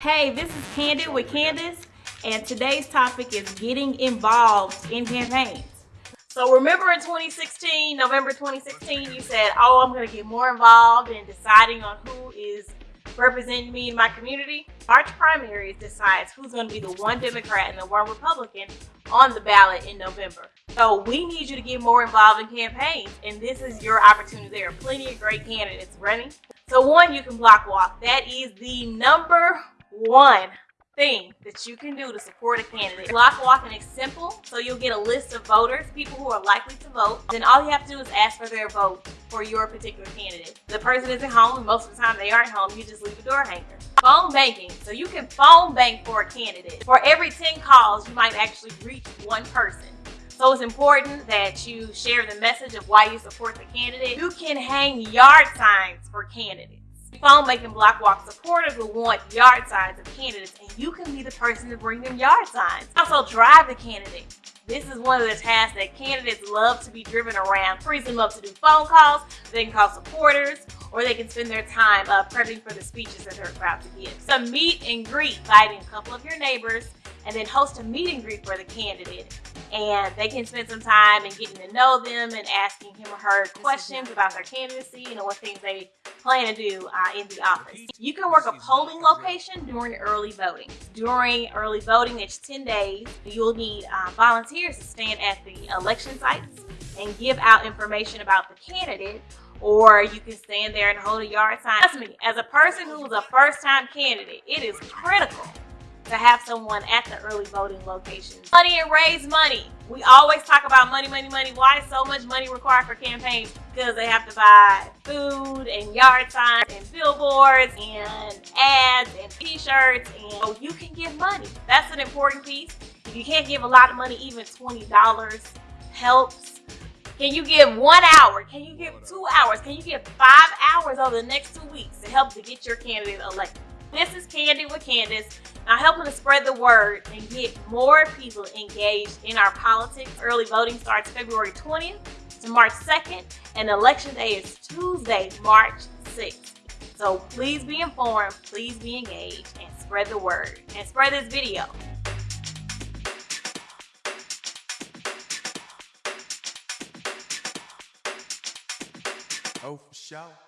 Hey, this is Candid with Candace, and today's topic is getting involved in campaigns. So remember in 2016, November 2016, you said, oh, I'm going to get more involved in deciding on who is representing me in my community. March primaries decides who's going to be the one Democrat and the one Republican on the ballot in November. So we need you to get more involved in campaigns, and this is your opportunity. There are plenty of great candidates running. So one, you can block walk. That is the number one thing that you can do to support a candidate. Block walking is simple, so you'll get a list of voters, people who are likely to vote. Then all you have to do is ask for their vote for your particular candidate. The person isn't home, and most of the time they aren't home, you just leave a door hanger. Phone banking, so you can phone bank for a candidate. For every 10 calls, you might actually reach one person. So it's important that you share the message of why you support the candidate. You can hang yard signs for candidates phone banking block walk supporters will want yard signs of candidates and you can be the person to bring them yard signs. Also drive the candidate. This is one of the tasks that candidates love to be driven around. Frees them up to do phone calls, they can call supporters, or they can spend their time uh, prepping for the speeches that they're about to give. Some meet and greet, inviting a couple of your neighbors, and then host a meet and greet for the candidate and they can spend some time and getting to know them and asking him or her questions about their candidacy and what things they plan to do uh, in the office. You can work a polling location during early voting. During early voting, it's 10 days. You'll need uh, volunteers to stand at the election sites and give out information about the candidate or you can stand there and hold a yard sign. Trust me, as a person who is a first-time candidate, it is critical to have someone at the early voting location. Money and raise money. We always talk about money, money, money. Why is so much money required for campaigns? Because they have to buy food and yard signs and billboards and ads and t-shirts and so you can give money. That's an important piece. If you can't give a lot of money, even $20 helps. Can you give one hour? Can you give two hours? Can you give five hours over the next two weeks to help to get your candidate elected? This is Candid with Candace. I'm helping to spread the word and get more people engaged in our politics. Early voting starts February 20th to March 2nd, and election day is Tuesday, March 6th. So please be informed, please be engaged, and spread the word. And spread this video. Oh, for sure.